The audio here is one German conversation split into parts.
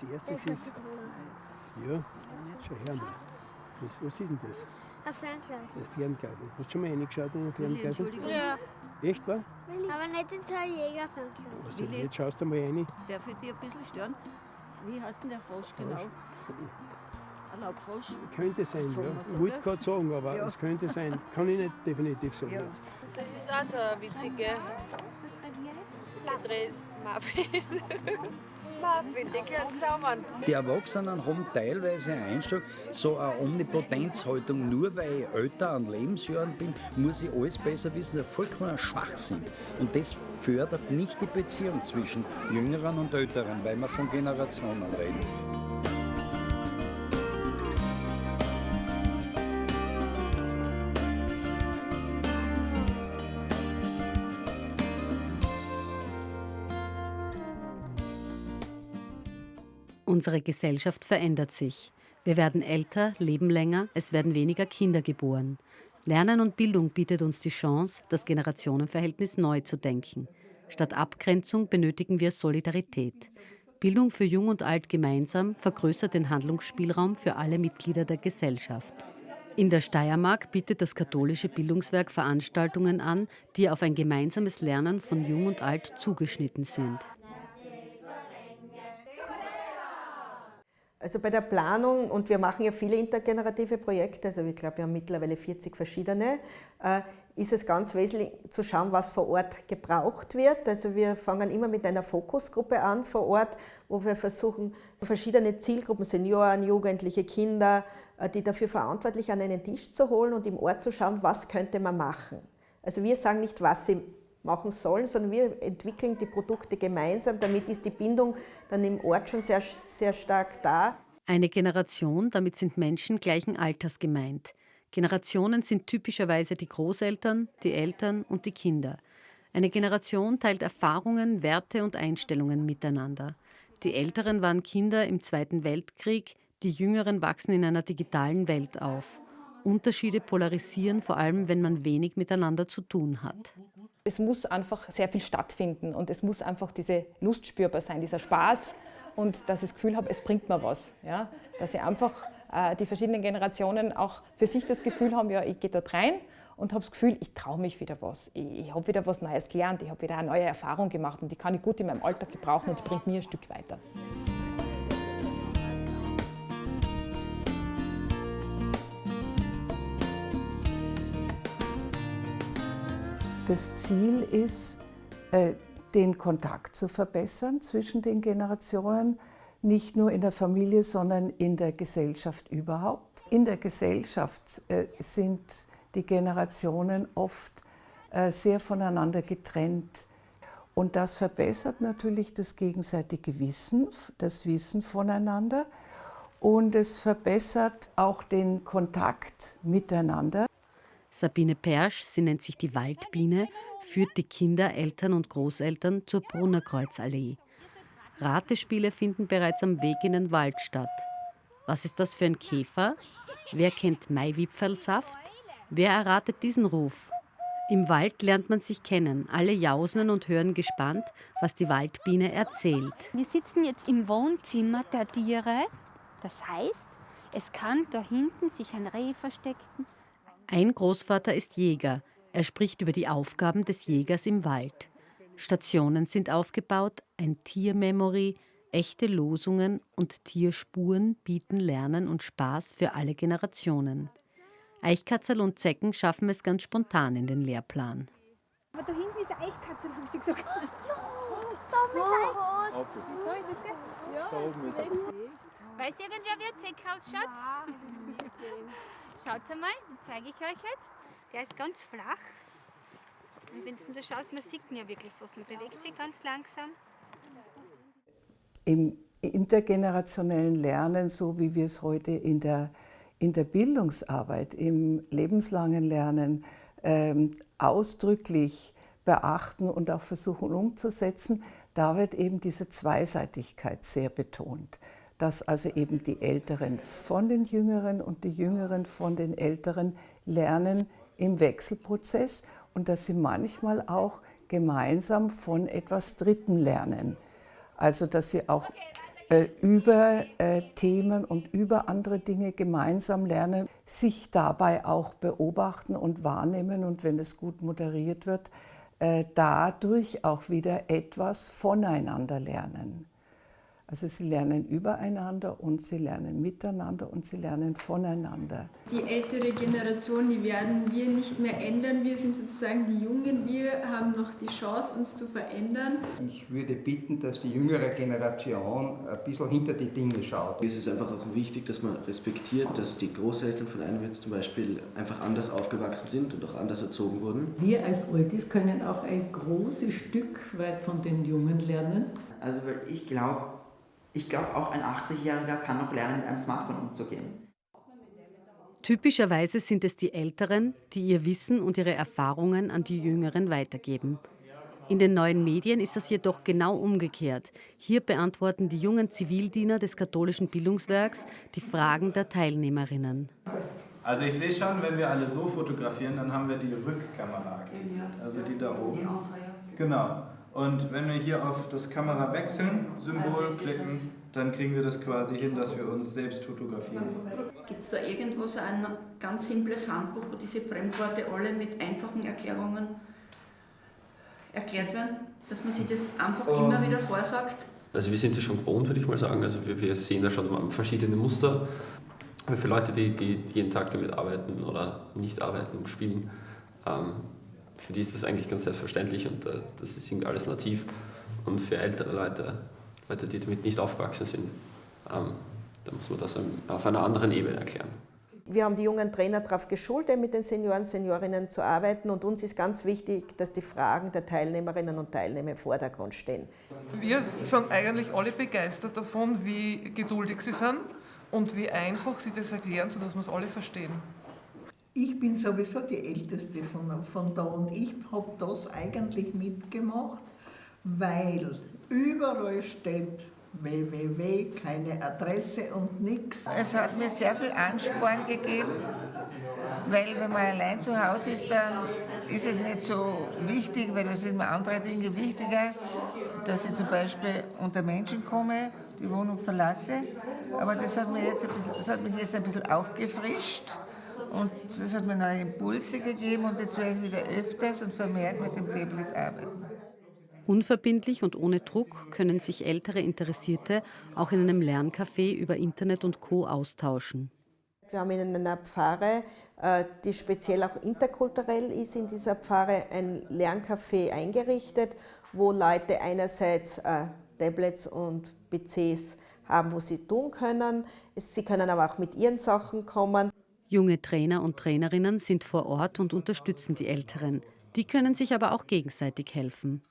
Als erstes ist. Ja, schau her mal. Das, was ist denn das? Ein Fernglas. Das Fernglas. Hast du schon mal reingeschaut in ein Fernglas? Entschuldigung, Ja. Echt, wahr? Aber nicht in so ein Jägerfernglas. Also, Willi? jetzt schaust du mal rein. darf ich dich ein bisschen stören? Wie heißt denn der Frosch genau? Ein Laubfrosch? Könnte sein, ja. Ich wollte gerade sagen, aber Ja. es könnte sein. Kann ich nicht definitiv sagen. Ja. Das ist auch so eine witzige gedreht Muffin. Die gehören zusammen. Die Erwachsenen haben teilweise eine Einstellung, so eine Omnipotenzhaltung, nur weil ich älter an Lebensjahren bin, muss ich alles besser wissen, das ist vollkommener Schwachsinn. Und das fördert nicht die Beziehung zwischen Jüngeren und Älteren, weil wir von Generationen reden. Unsere Gesellschaft verändert sich. Wir werden älter, leben länger, es werden weniger Kinder geboren. Lernen und Bildung bietet uns die Chance, das Generationenverhältnis neu zu denken. Statt Abgrenzung benötigen wir Solidarität. Bildung für Jung und Alt gemeinsam vergrößert den Handlungsspielraum für alle Mitglieder der Gesellschaft. In der Steiermark bietet das katholische Bildungswerk Veranstaltungen an, die auf ein gemeinsames Lernen von Jung und Alt zugeschnitten sind. Also bei der Planung, und wir machen ja viele intergenerative Projekte, also ich glaube, wir haben mittlerweile 40 verschiedene, äh, ist es ganz wesentlich zu schauen, was vor Ort gebraucht wird. Also wir fangen immer mit einer Fokusgruppe an vor Ort, wo wir versuchen, verschiedene Zielgruppen, Senioren, Jugendliche, Kinder, äh, die dafür verantwortlich an einen Tisch zu holen und im Ort zu schauen, was könnte man machen. Also wir sagen nicht, was machen sollen, sondern wir entwickeln die Produkte gemeinsam. Damit ist die Bindung dann im Ort schon sehr, sehr stark da. Eine Generation, damit sind Menschen gleichen Alters gemeint. Generationen sind typischerweise die Großeltern, die Eltern und die Kinder. Eine Generation teilt Erfahrungen, Werte und Einstellungen miteinander. Die Älteren waren Kinder im Zweiten Weltkrieg, die Jüngeren wachsen in einer digitalen Welt auf. Unterschiede polarisieren, vor allem wenn man wenig miteinander zu tun hat. Es muss einfach sehr viel stattfinden und es muss einfach diese Lust spürbar sein, dieser Spaß und dass ich das Gefühl habe, es bringt mir was. Ja? Dass ich einfach äh, die verschiedenen Generationen auch für sich das Gefühl haben, ja, ich gehe dort rein und habe das Gefühl, ich traue mich wieder was. Ich, ich habe wieder was Neues gelernt, ich habe wieder eine neue Erfahrung gemacht und die kann ich gut in meinem Alltag gebrauchen und die bringt mir ein Stück weiter. Das Ziel ist, äh, den Kontakt zu verbessern zwischen den Generationen, nicht nur in der Familie, sondern in der Gesellschaft überhaupt. In der Gesellschaft äh, sind die Generationen oft äh, sehr voneinander getrennt. Und das verbessert natürlich das gegenseitige Wissen, das Wissen voneinander. Und es verbessert auch den Kontakt miteinander. Sabine Persch, sie nennt sich die Waldbiene, führt die Kinder, Eltern und Großeltern zur Brunnerkreuzallee. Ratespiele finden bereits am Weg in den Wald statt. Was ist das für ein Käfer? Wer kennt Maiwipfelsaft? Wer erratet diesen Ruf? Im Wald lernt man sich kennen. Alle jausen und hören gespannt, was die Waldbiene erzählt. Wir sitzen jetzt im Wohnzimmer der Tiere. Das heißt, es kann da hinten sich ein Reh verstecken. Ein Großvater ist Jäger. Er spricht über die Aufgaben des Jägers im Wald. Stationen sind aufgebaut, ein Tiermemory, echte Losungen und Tierspuren bieten Lernen und Spaß für alle Generationen. Eichkatzel und Zecken schaffen es ganz spontan in den Lehrplan. Aber da hinten ist eine Eichkatze, haben sie gesagt. Da ist es, gell? Ja, Weiß irgendwer, wie ein Zeck ausschaut? Schaut einmal, den zeige ich euch jetzt. Der ist ganz flach. Und wenn du da schaust, man sieht ihn ja wirklich fast. Man bewegt sich ganz langsam. Im intergenerationellen Lernen, so wie wir es heute in der, in der Bildungsarbeit, im lebenslangen Lernen ähm, ausdrücklich beachten und auch versuchen umzusetzen, da wird eben diese Zweiseitigkeit sehr betont. Dass also eben die Älteren von den Jüngeren und die Jüngeren von den Älteren lernen im Wechselprozess und dass sie manchmal auch gemeinsam von etwas Dritten lernen. Also dass sie auch äh, über äh, Themen und über andere Dinge gemeinsam lernen, sich dabei auch beobachten und wahrnehmen und wenn es gut moderiert wird, äh, dadurch auch wieder etwas voneinander lernen. Also sie lernen übereinander und sie lernen miteinander und sie lernen voneinander. Die ältere Generation, die werden wir nicht mehr ändern. Wir sind sozusagen die Jungen. Wir haben noch die Chance, uns zu verändern. Ich würde bitten, dass die jüngere Generation ein bisschen hinter die Dinge schaut. Es ist einfach auch wichtig, dass man respektiert, dass die Großeltern von einem jetzt zum Beispiel einfach anders aufgewachsen sind und auch anders erzogen wurden. Wir als Oldies können auch ein großes Stück weit von den Jungen lernen. Also weil ich glaube, ich glaube, auch ein 80-Jähriger kann noch lernen, mit einem Smartphone umzugehen. Typischerweise sind es die Älteren, die ihr Wissen und ihre Erfahrungen an die Jüngeren weitergeben. In den neuen Medien ist das jedoch genau umgekehrt. Hier beantworten die jungen Zivildiener des katholischen Bildungswerks die Fragen der Teilnehmerinnen. Also ich sehe schon, wenn wir alle so fotografieren, dann haben wir die Rückkamera aktiviert, also die da oben. Genau. Und wenn wir hier auf das Kamera wechseln, Symbol klicken, dann kriegen wir das quasi hin, dass wir uns selbst fotografieren. Gibt es da irgendwo so ein ganz simples Handbuch, wo diese Fremdworte alle mit einfachen Erklärungen erklärt werden? Dass man sich das einfach um. immer wieder vorsagt? Also wir sind es schon gewohnt, würde ich mal sagen. Also wir, wir sehen da schon verschiedene Muster. Aber für Leute, die, die jeden Tag damit arbeiten oder nicht arbeiten und spielen, ähm, für die ist das eigentlich ganz selbstverständlich und äh, das ist irgendwie alles nativ. Und für ältere Leute, Leute, die damit nicht aufgewachsen sind, ähm, da muss man das auf einer anderen Ebene erklären. Wir haben die jungen Trainer darauf geschult, mit den Senioren, Seniorinnen zu arbeiten und uns ist ganz wichtig, dass die Fragen der Teilnehmerinnen und Teilnehmer im Vordergrund stehen. Wir sind eigentlich alle begeistert davon, wie geduldig sie sind und wie einfach sie das erklären, sodass wir es alle verstehen. Ich bin sowieso die Älteste von, von da und ich habe das eigentlich mitgemacht, weil überall steht www, keine Adresse und nichts. Es hat mir sehr viel Ansporn gegeben, weil wenn man allein zu Hause ist, dann ist es nicht so wichtig, weil es sind mir andere Dinge wichtiger, dass ich zum Beispiel unter Menschen komme, die Wohnung verlasse. Aber das hat, mir jetzt ein bisschen, das hat mich jetzt ein bisschen aufgefrischt und das hat mir neue Impulse gegeben und jetzt werde ich wieder öfters und vermehrt mit dem Tablet arbeiten. Unverbindlich und ohne Druck können sich ältere Interessierte auch in einem Lerncafé über Internet und Co. austauschen. Wir haben in einer Pfarre, äh, die speziell auch interkulturell ist, in dieser Pfarre ein Lerncafé eingerichtet, wo Leute einerseits äh, Tablets und PCs haben, wo sie tun können. Sie können aber auch mit ihren Sachen kommen. Junge Trainer und Trainerinnen sind vor Ort und unterstützen die Älteren. Die können sich aber auch gegenseitig helfen.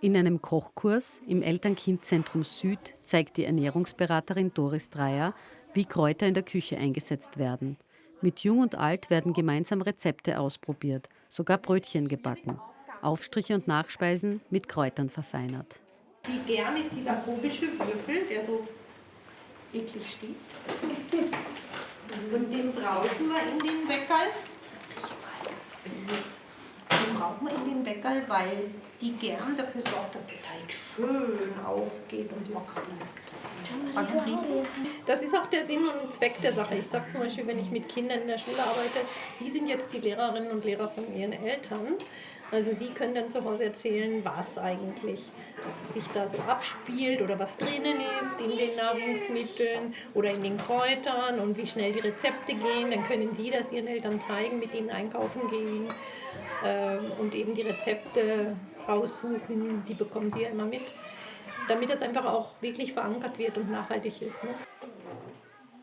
In einem Kochkurs im Eltern-Kind-Zentrum Süd zeigt die Ernährungsberaterin Doris Dreier, wie Kräuter in der Küche eingesetzt werden. Mit Jung und Alt werden gemeinsam Rezepte ausprobiert, sogar Brötchen gebacken. Aufstriche und Nachspeisen mit Kräutern verfeinert. Wie gern ist dieser komische Würfel, der so eklig steht. Und den brauchen wir in den Weckerl. Den brauchen wir in den Weckerl, weil die gern dafür sorgt, dass der Teig schön aufgeht und locker bleibt. Das ist auch der Sinn und Zweck der Sache. Ich sage zum Beispiel, wenn ich mit Kindern in der Schule arbeite, Sie sind jetzt die Lehrerinnen und Lehrer von Ihren Eltern. Also Sie können dann zu Hause erzählen, was eigentlich sich da so abspielt oder was drinnen ist in den Nahrungsmitteln oder in den Kräutern und wie schnell die Rezepte gehen. Dann können Sie das Ihren Eltern zeigen, mit ihnen einkaufen gehen äh, und eben die Rezepte raussuchen. Die bekommen Sie ja immer mit, damit das einfach auch wirklich verankert wird und nachhaltig ist. Ne?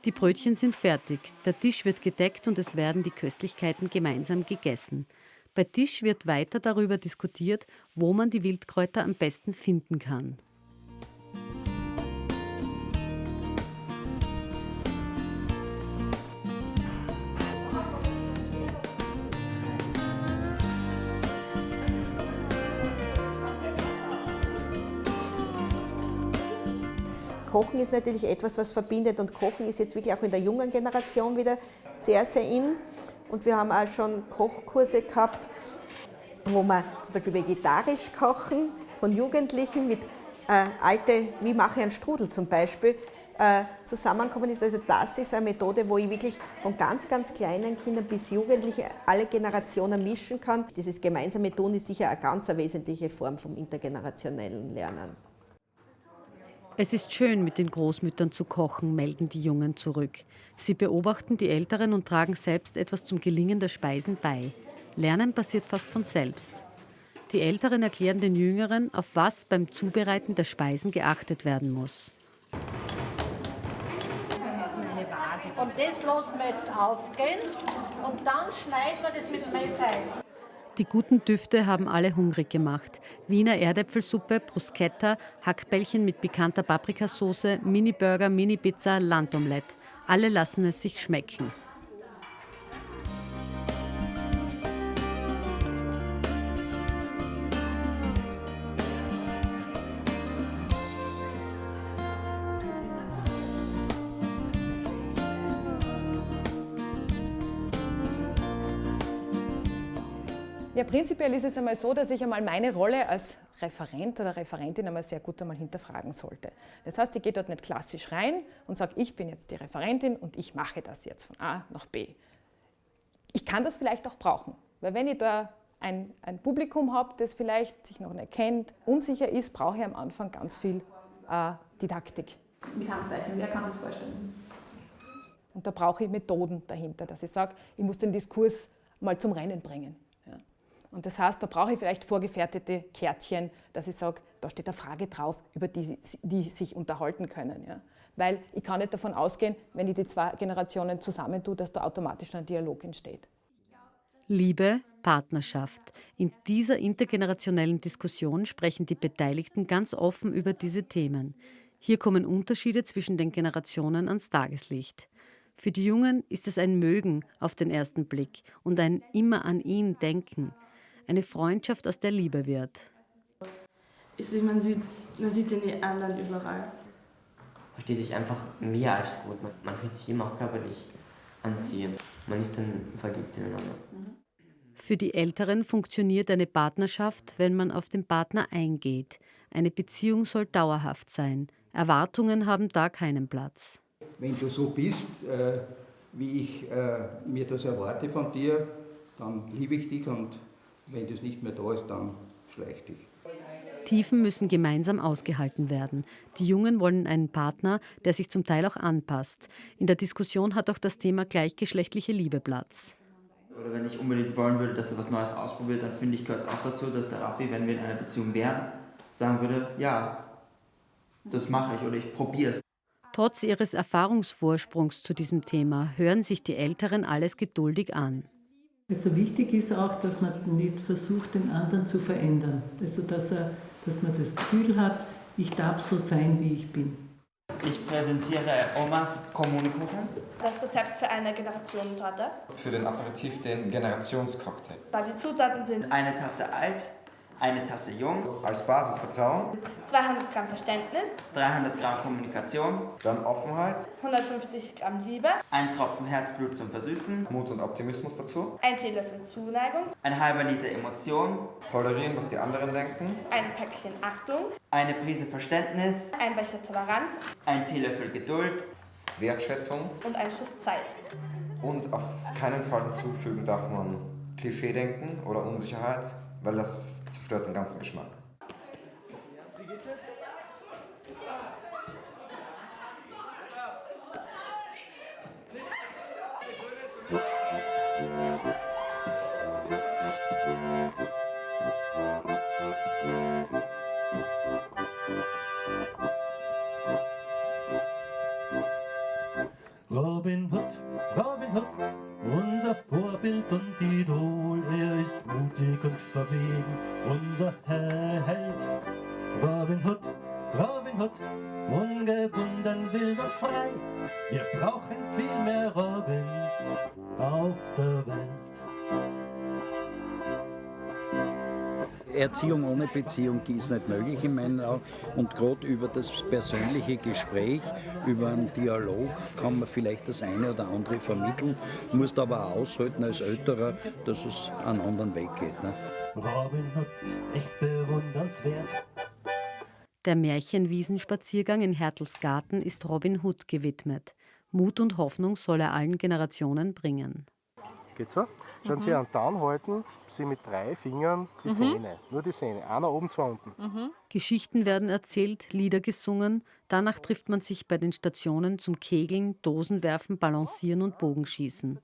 Die Brötchen sind fertig, der Tisch wird gedeckt und es werden die Köstlichkeiten gemeinsam gegessen. Bei Tisch wird weiter darüber diskutiert, wo man die Wildkräuter am besten finden kann. Kochen ist natürlich etwas, was verbindet und Kochen ist jetzt wirklich auch in der jungen Generation wieder sehr, sehr in. Und wir haben auch schon Kochkurse gehabt, wo wir zum Beispiel vegetarisch kochen. von Jugendlichen mit äh, alte, wie mache ich einen Strudel zum Beispiel, äh, zusammenkommen ist. Also das ist eine Methode, wo ich wirklich von ganz, ganz kleinen Kindern bis Jugendliche alle Generationen mischen kann. Dieses gemeinsame Tun ist sicher eine ganz wesentliche Form vom intergenerationellen Lernen. Es ist schön, mit den Großmüttern zu kochen, melden die Jungen zurück. Sie beobachten die Älteren und tragen selbst etwas zum Gelingen der Speisen bei. Lernen passiert fast von selbst. Die Älteren erklären den Jüngeren, auf was beim Zubereiten der Speisen geachtet werden muss. Und das lassen wir jetzt aufgehen und dann schneiden wir das mit dem Messer ein. Die guten Düfte haben alle hungrig gemacht. Wiener Erdäpfelsuppe, Bruschetta, Hackbällchen mit pikanter Paprikasauce, Mini-Burger, Mini-Pizza, Landomelette. Alle lassen es sich schmecken. Ja, prinzipiell ist es einmal so, dass ich einmal meine Rolle als Referent oder Referentin einmal sehr gut einmal hinterfragen sollte. Das heißt, ich gehe dort nicht klassisch rein und sage, ich bin jetzt die Referentin und ich mache das jetzt von A nach B. Ich kann das vielleicht auch brauchen, weil wenn ich da ein, ein Publikum habe, das vielleicht sich noch nicht kennt, unsicher ist, brauche ich am Anfang ganz viel äh, Didaktik. Mit Handzeichen, wer kann das vorstellen? Und da brauche ich Methoden dahinter, dass ich sage, ich muss den Diskurs mal zum Rennen bringen. Und das heißt, da brauche ich vielleicht vorgefertigte Kärtchen, dass ich sage, da steht eine Frage drauf, über die, die sich unterhalten können. Ja. Weil ich kann nicht davon ausgehen, wenn ich die zwei Generationen zusammentue, dass da automatisch ein Dialog entsteht. Liebe, Partnerschaft. In dieser intergenerationellen Diskussion sprechen die Beteiligten ganz offen über diese Themen. Hier kommen Unterschiede zwischen den Generationen ans Tageslicht. Für die Jungen ist es ein Mögen auf den ersten Blick und ein immer an ihn denken eine Freundschaft aus der Liebe wird. Also man, sieht, man sieht den anderen überall. Versteht sich einfach mehr als gut. Man, man fühlt sich immer auch körperlich anziehend. Man ist dann verliebt ineinander. Für die Älteren funktioniert eine Partnerschaft, wenn man auf den Partner eingeht. Eine Beziehung soll dauerhaft sein. Erwartungen haben da keinen Platz. Wenn du so bist, äh, wie ich äh, mir das erwarte von dir, dann liebe ich dich und wenn das nicht mehr da ist, dann schleich dich. Tiefen müssen gemeinsam ausgehalten werden. Die Jungen wollen einen Partner, der sich zum Teil auch anpasst. In der Diskussion hat auch das Thema gleichgeschlechtliche Liebe Platz. Oder wenn ich unbedingt wollen würde, dass er was Neues ausprobiert, dann finde ich, gehört es auch dazu, dass der Raffi, wenn wir in einer Beziehung wären, sagen würde, ja, das mache ich oder ich probiere es. Trotz ihres Erfahrungsvorsprungs zu diesem Thema hören sich die Älteren alles geduldig an. Also wichtig ist auch, dass man nicht versucht, den anderen zu verändern. Also dass, er, dass man das Gefühl hat, ich darf so sein, wie ich bin. Ich präsentiere Omas Kommunikuchen. Das Rezept für eine Generationentorte. Für den Aperitif den Generationscocktail. Die Zutaten sind eine Tasse alt, eine Tasse jung. Als Basis Vertrauen. 200 Gramm Verständnis. 300 Gramm Kommunikation. Dann Offenheit. 150 Gramm Liebe. Ein Tropfen Herzblut zum Versüßen. Mut und Optimismus dazu. Ein Teelöffel Zuneigung. Ein halber Liter Emotion. Tolerieren, was die anderen denken. Ein Päckchen Achtung. Eine Prise Verständnis. Ein Becher Toleranz. Ein Teelöffel Geduld. Wertschätzung. Und ein Schuss Zeit. Und auf keinen Fall dazufügen darf man Klischee-Denken oder Unsicherheit, weil das zerstört den ganzen Geschmack. Robin Hood, Robin Hood, unser Vorbild und Idol, Erziehung ohne Beziehung ist nicht möglich in meinen Augen. Und gerade über das persönliche Gespräch, über einen Dialog kann man vielleicht das eine oder andere vermitteln, muss aber auch aushalten als Älterer, dass es einen anderen Weg geht. Ne? Robin Hood ist echt bewundernswert. Der Märchenwiesenspaziergang in Hertels Garten ist Robin Hood gewidmet. Mut und Hoffnung soll er allen Generationen bringen. Geht so? Schauen Mhm. Sie an, dann halten Sie mit drei Fingern die Mhm. Sehne. Nur die Sehne. Einer oben, zwei unten. Geschichten werden erzählt, Lieder gesungen. Danach trifft man sich bei den Stationen zum Kegeln, Dosenwerfen, Balancieren und Bogenschießen.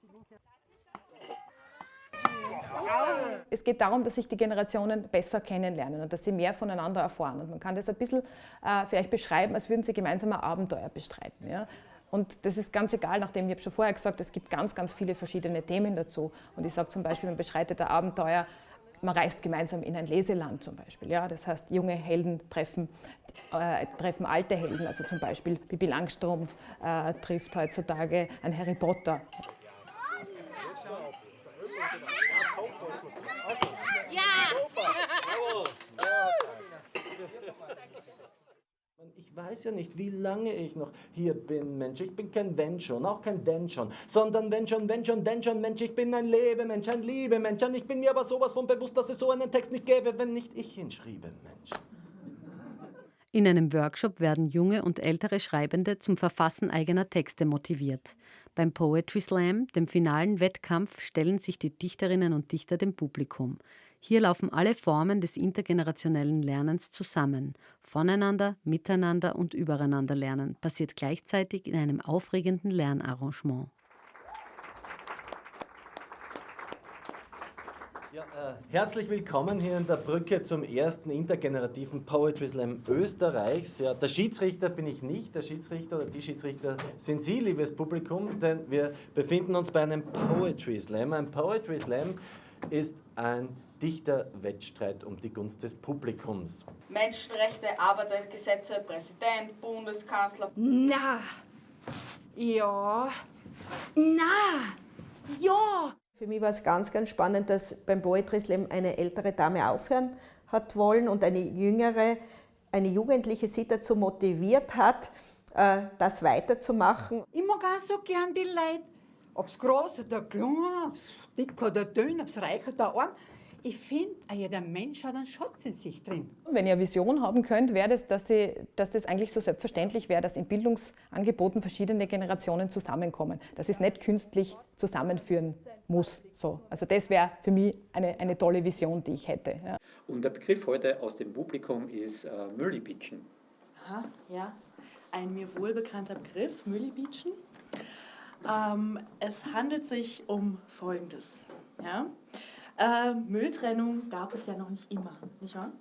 Es geht darum, dass sich die Generationen besser kennenlernen und dass sie mehr voneinander erfahren. Und man kann das ein bisschen äh, vielleicht beschreiben, als würden sie gemeinsam ein Abenteuer bestreiten. Ja? Und das ist ganz egal, nachdem ich habe schon vorher gesagt, es gibt ganz, ganz viele verschiedene Themen dazu. Und ich sage zum Beispiel, man beschreitet ein Abenteuer, man reist gemeinsam in ein Leseland zum Beispiel. Ja? Das heißt, junge Helden treffen, äh, treffen alte Helden, also zum Beispiel Bibi Langstrumpf äh, trifft heutzutage einen Harry Potter. Ich weiß ja nicht, wie lange ich noch hier bin, Mensch. Ich bin kein Wenn schon, auch kein Denn schon, sondern wenn schon, wenn schon, denn schon, Mensch. Ich bin ein Lebemensch, ein Liebemensch. Und ich bin mir aber sowas von bewusst, dass es so einen Text nicht gäbe, wenn nicht ich ihn schriebe, Mensch. In einem Workshop werden junge und ältere Schreibende zum Verfassen eigener Texte motiviert. Beim Poetry Slam, dem finalen Wettkampf, stellen sich die Dichterinnen und Dichter dem Publikum. Hier laufen alle Formen des intergenerationellen Lernens zusammen. Voneinander, miteinander und übereinander lernen passiert gleichzeitig in einem aufregenden Lernarrangement. Ja, äh, herzlich willkommen hier in der Brücke zum ersten intergenerativen Poetry Slam Österreichs. Ja, der Schiedsrichter bin ich nicht, der Schiedsrichter oder die Schiedsrichter sind Sie, liebes Publikum, denn wir befinden uns bei einem Poetry Slam. Ein Poetry Slam ist ein dichter Wettstreit um die Gunst des Publikums. Menschenrechte, Arbeitergesetze, Präsident, Bundeskanzler. Na, ja, na, ja. Für mich war es ganz, ganz spannend, dass beim Poetry Slam eine ältere Dame aufhören hat wollen und eine jüngere, eine Jugendliche sie dazu motiviert hat, äh, das weiterzumachen. Ich mag auch so gern die Leute, ob es groß oder klein, ob es dick oder dünn, ob es reich oder arm. Ich finde, jeder Mensch hat einen Schatz in sich drin. Wenn ihr eine Vision haben könnt, wäre das, dass, sie, dass das eigentlich so selbstverständlich wäre, dass in Bildungsangeboten verschiedene Generationen zusammenkommen. Dass es nicht künstlich zusammenführen muss. So. Also das wäre für mich eine, eine tolle Vision, die ich hätte. Ja. Und der Begriff heute aus dem Publikum ist äh, Müllibitschen. Aha, ja. Ein mir wohlbekannter Begriff, Müllibitschen. Ähm, es handelt sich um Folgendes. Ja? Äh, Mülltrennung gab es ja noch nicht immer, nicht wahr?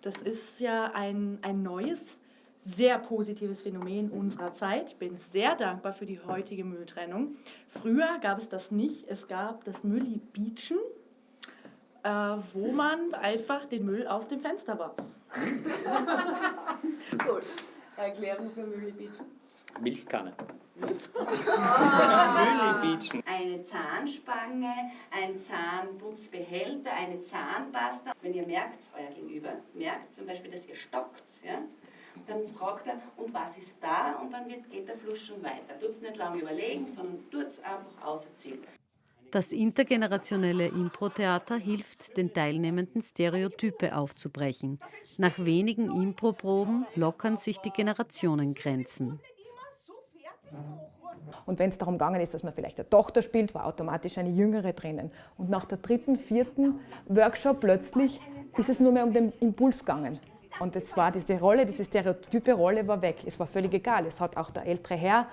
Das ist ja ein, ein neues, sehr positives Phänomen unserer Zeit. Ich bin sehr dankbar für die heutige Mülltrennung. Früher gab es das nicht. Es gab das Mülli-Beachen, äh, wo man einfach den Müll aus dem Fenster warf. Gut. Erklärung für Mülli-Beachen. Milchkanne. Eine Zahnspange, ein Zahnputzbehälter, eine Zahnpasta. Wenn ihr merkt, euer Gegenüber merkt zum Beispiel, dass ihr stockt, ja, dann fragt er, und was ist da? Und dann wird, geht der Fluss schon weiter. Tut es nicht lange überlegen, sondern tut es einfach auserzählen. Das intergenerationelle Impro-Theater hilft, den Teilnehmenden Stereotype aufzubrechen. Nach wenigen Impro-Proben lockern sich die Generationengrenzen. Und wenn es darum gegangen ist, dass man vielleicht eine Tochter spielt, war automatisch eine jüngere drinnen. Und nach der dritten, vierten Workshop plötzlich ist es nur mehr um den Impuls gegangen. Und es war diese Rolle, diese stereotype Rolle war weg. Es war völlig egal. Es hat auch der ältere Herr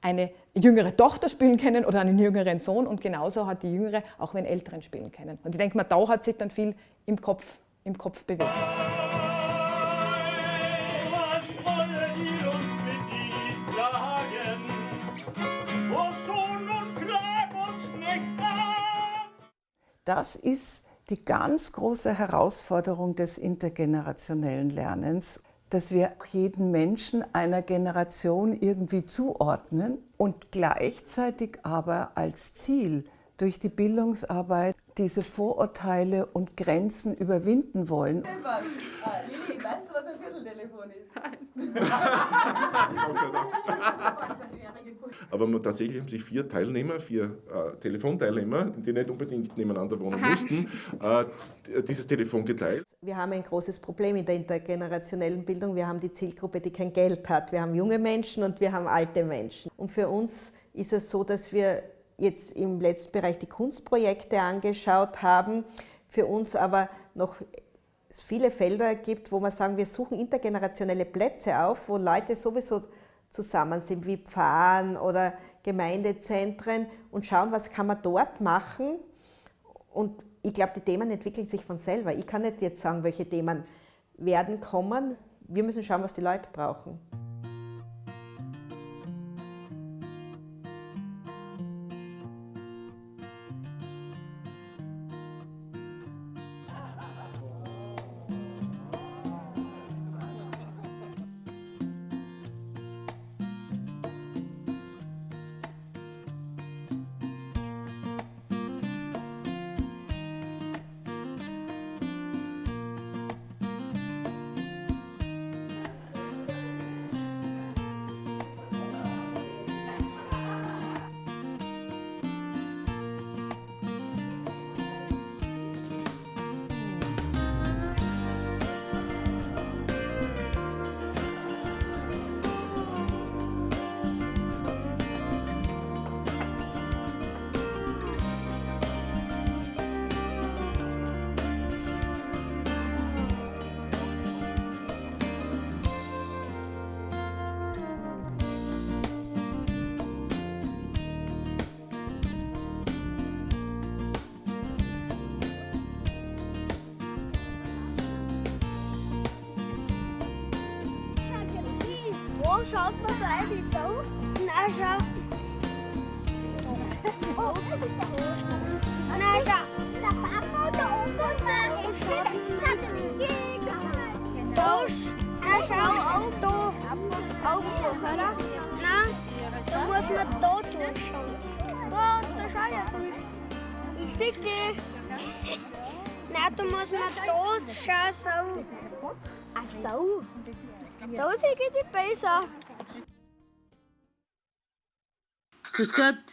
eine jüngere Tochter spielen können oder einen jüngeren Sohn und genauso hat die jüngere auch einen älteren spielen können. Und ich denke mal, da hat sich dann viel im Kopf, im Kopf bewegt. Das ist die ganz große Herausforderung des intergenerationellen Lernens, dass wir jeden Menschen einer Generation irgendwie zuordnen und gleichzeitig aber als Ziel durch die Bildungsarbeit diese Vorurteile und Grenzen überwinden wollen. Lili, weißt du, was ein Vierteltelefon ist? aber man, tatsächlich haben sich vier Teilnehmer, vier äh, Telefonteilnehmer, die nicht unbedingt nebeneinander wohnen mussten, äh, dieses Telefon geteilt. Wir haben ein großes Problem in der intergenerationellen Bildung. Wir haben die Zielgruppe, die kein Geld hat. Wir haben junge Menschen und wir haben alte Menschen. Und für uns ist es so, dass wir jetzt im letzten Bereich die Kunstprojekte angeschaut haben, für uns aber noch viele Felder gibt, wo wir sagen, wir suchen intergenerationelle Plätze auf, wo Leute sowieso zusammen sind, wie Pfarren oder Gemeindezentren und schauen, was kann man dort machen. Und ich glaube, die Themen entwickeln sich von selber. Ich kann nicht jetzt sagen, welche Themen werden kommen. Wir müssen schauen, was die Leute brauchen. Schaut man da eigentlich so? Na, schau. Na, schau. Der Papa da oben war Da, na, schau, auch da. Auch durch, oder? Nein, da muss man da durchschauen. Da, da schau ja durch. Ich seh dich. Nein, da muss man da schauen, so. Ach so. So sehe ich die besser. Kıskat.